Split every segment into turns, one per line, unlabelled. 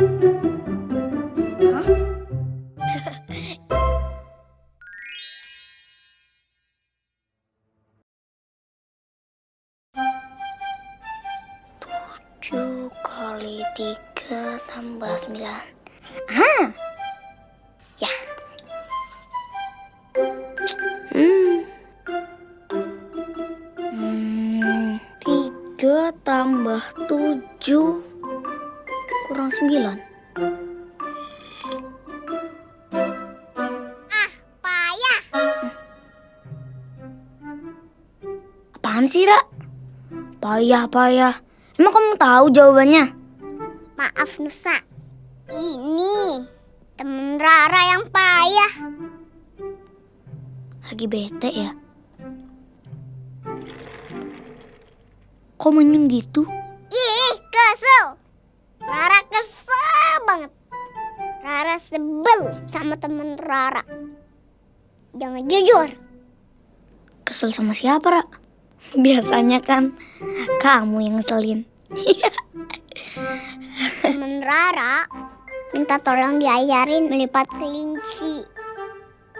Kali tambah sembilan. Ah, ya. Hmm. Hmm, tambah tujuh kurang sembilan.
Payah.
Apaan sih, Ra? Payah, payah. Emang kamu tahu jawabannya?
Maaf Nusa. Ini temen Rara yang payah.
Lagi bete ya? Kok menyung gitu?
Sebel sama temen Rara. Jangan jujur.
Kesel sama siapa, Ra? Biasanya kan kamu yang ngeselin.
Temen Rara minta tolong diajarin melipat kelinci.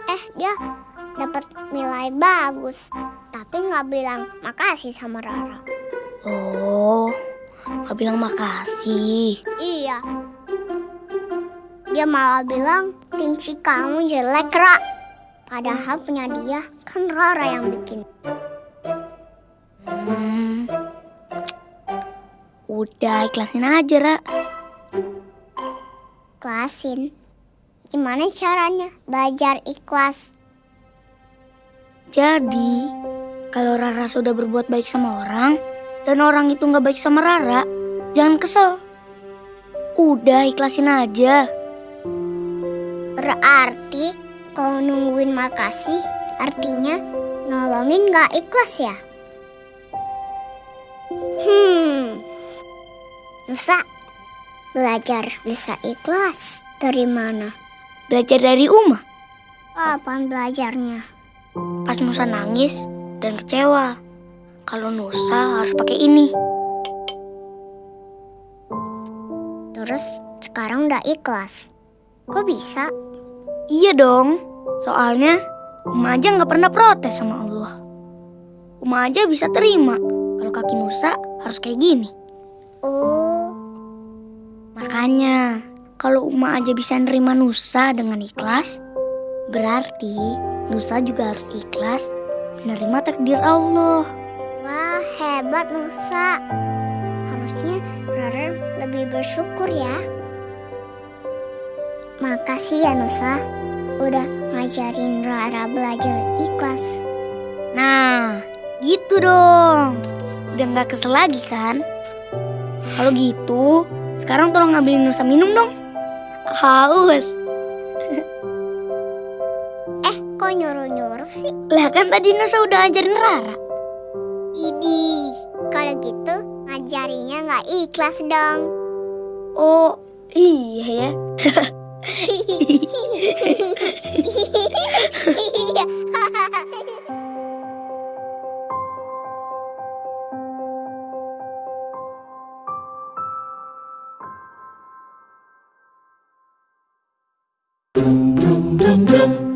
Eh, dia dapat nilai bagus. Tapi nggak bilang makasih sama Rara.
Oh, nggak bilang makasih.
Iya. Dia malah bilang kelinci kamu jelek, Ra. Padahal punya dia kan Rara yang bikin.
Hmm. Udah ikhlasin aja, Ra.
Ikhlasin. Gimana caranya belajar ikhlas?
Jadi, kalau Rara sudah berbuat baik sama orang, dan orang itu nggak baik sama Rara, jangan kesel. Udah ikhlasin aja.
Berarti kalau nungguin makasih artinya nolongin gak ikhlas ya? Hmm. Nusa, belajar bisa ikhlas dari mana?
Belajar dari Uma.
Kapan belajarnya?
Pas Nusa nangis dan kecewa. Kalau Nusa harus pakai ini.
Terus sekarang udah ikhlas. Kok bisa?
Iya dong. Soalnya Uma aja nggak pernah protes sama Allah. Uma aja bisa terima kalau kaki Nusa harus kayak gini.
Oh,
Makanya kalau Uma aja bisa nerima Nusa dengan ikhlas, berarti Nusa juga harus ikhlas menerima takdir Allah.
wah hebat Nusa. Harusnya Rara lebih bersyukur ya. Makasih ya Nusa, udah ngajarin Rara belajar ikhlas.
Nah, gitu dong. Udah nggak kesel lagi kan? Kalau gitu, sekarang tolong ngambilin Nusa minum dong. Haus.
Eh, kok nyuruh-nyuruh sih?
Lah kan tadi Nusa udah ajarin Rara.
Idih, kalau gitu ngajarinya nggak ikhlas dong.
Oh, iya ya.
dum dum dum